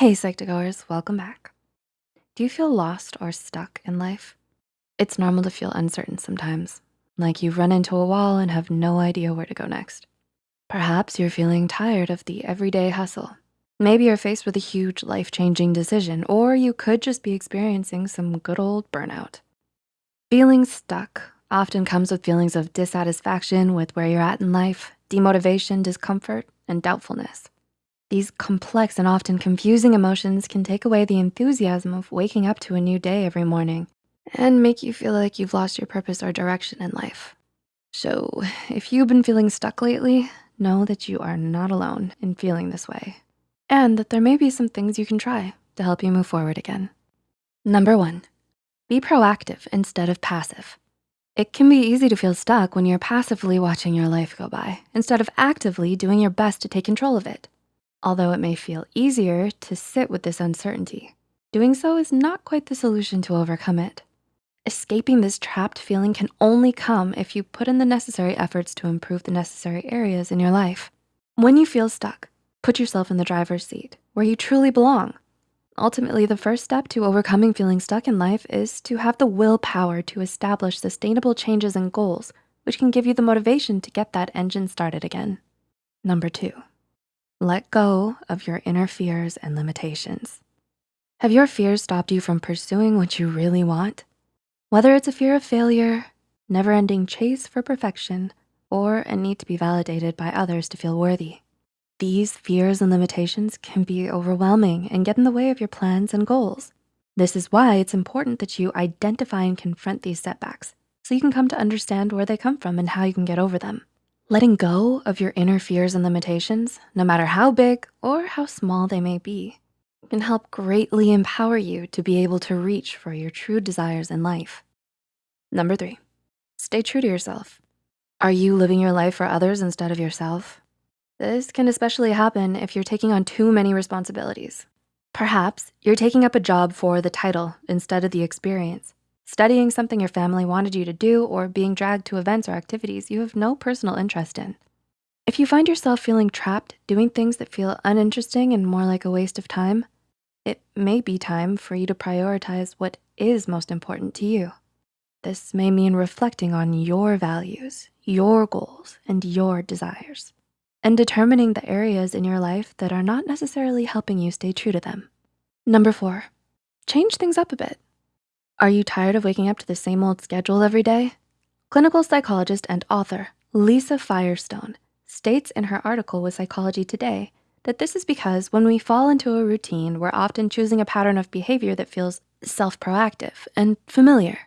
Hey, Psych2Goers, welcome back. Do you feel lost or stuck in life? It's normal to feel uncertain sometimes, like you've run into a wall and have no idea where to go next. Perhaps you're feeling tired of the everyday hustle. Maybe you're faced with a huge life-changing decision, or you could just be experiencing some good old burnout. Feeling stuck often comes with feelings of dissatisfaction with where you're at in life, demotivation, discomfort, and doubtfulness. These complex and often confusing emotions can take away the enthusiasm of waking up to a new day every morning and make you feel like you've lost your purpose or direction in life. So if you've been feeling stuck lately, know that you are not alone in feeling this way and that there may be some things you can try to help you move forward again. Number one, be proactive instead of passive. It can be easy to feel stuck when you're passively watching your life go by instead of actively doing your best to take control of it. Although it may feel easier to sit with this uncertainty, doing so is not quite the solution to overcome it. Escaping this trapped feeling can only come if you put in the necessary efforts to improve the necessary areas in your life. When you feel stuck, put yourself in the driver's seat where you truly belong. Ultimately, the first step to overcoming feeling stuck in life is to have the willpower to establish sustainable changes and goals, which can give you the motivation to get that engine started again. Number two, let go of your inner fears and limitations. Have your fears stopped you from pursuing what you really want? Whether it's a fear of failure, never-ending chase for perfection, or a need to be validated by others to feel worthy. These fears and limitations can be overwhelming and get in the way of your plans and goals. This is why it's important that you identify and confront these setbacks so you can come to understand where they come from and how you can get over them. Letting go of your inner fears and limitations, no matter how big or how small they may be, can help greatly empower you to be able to reach for your true desires in life. Number three, stay true to yourself. Are you living your life for others instead of yourself? This can especially happen if you're taking on too many responsibilities. Perhaps you're taking up a job for the title instead of the experience studying something your family wanted you to do, or being dragged to events or activities you have no personal interest in. If you find yourself feeling trapped doing things that feel uninteresting and more like a waste of time, it may be time for you to prioritize what is most important to you. This may mean reflecting on your values, your goals, and your desires, and determining the areas in your life that are not necessarily helping you stay true to them. Number four, change things up a bit. Are you tired of waking up to the same old schedule every day? Clinical psychologist and author Lisa Firestone states in her article with Psychology Today that this is because when we fall into a routine, we're often choosing a pattern of behavior that feels self-proactive and familiar.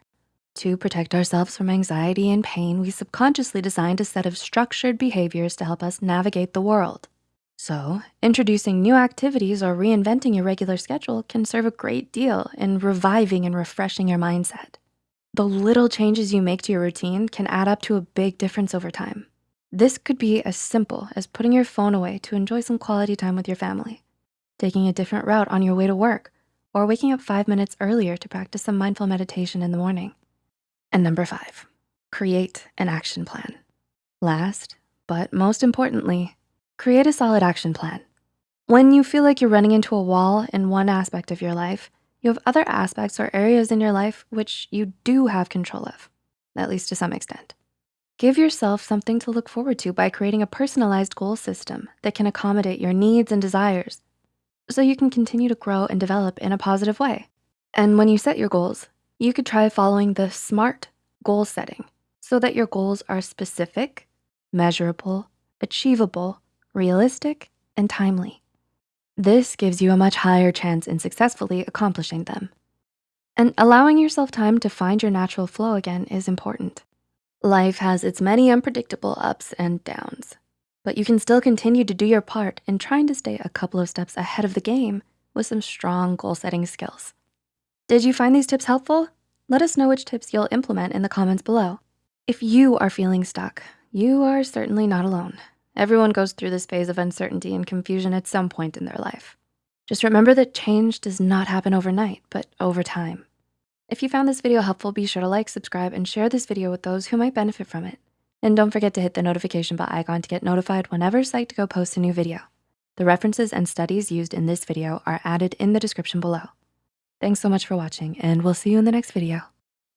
To protect ourselves from anxiety and pain, we subconsciously designed a set of structured behaviors to help us navigate the world. So introducing new activities or reinventing your regular schedule can serve a great deal in reviving and refreshing your mindset. The little changes you make to your routine can add up to a big difference over time. This could be as simple as putting your phone away to enjoy some quality time with your family, taking a different route on your way to work, or waking up five minutes earlier to practice some mindful meditation in the morning. And number five, create an action plan. Last, but most importantly, Create a solid action plan. When you feel like you're running into a wall in one aspect of your life, you have other aspects or areas in your life which you do have control of, at least to some extent. Give yourself something to look forward to by creating a personalized goal system that can accommodate your needs and desires so you can continue to grow and develop in a positive way. And when you set your goals, you could try following the SMART goal setting so that your goals are specific, measurable, achievable, realistic, and timely. This gives you a much higher chance in successfully accomplishing them. And allowing yourself time to find your natural flow again is important. Life has its many unpredictable ups and downs, but you can still continue to do your part in trying to stay a couple of steps ahead of the game with some strong goal setting skills. Did you find these tips helpful? Let us know which tips you'll implement in the comments below. If you are feeling stuck, you are certainly not alone. Everyone goes through this phase of uncertainty and confusion at some point in their life. Just remember that change does not happen overnight, but over time. If you found this video helpful, be sure to like, subscribe, and share this video with those who might benefit from it. And don't forget to hit the notification bell icon to get notified whenever Psych2Go posts a new video. The references and studies used in this video are added in the description below. Thanks so much for watching and we'll see you in the next video.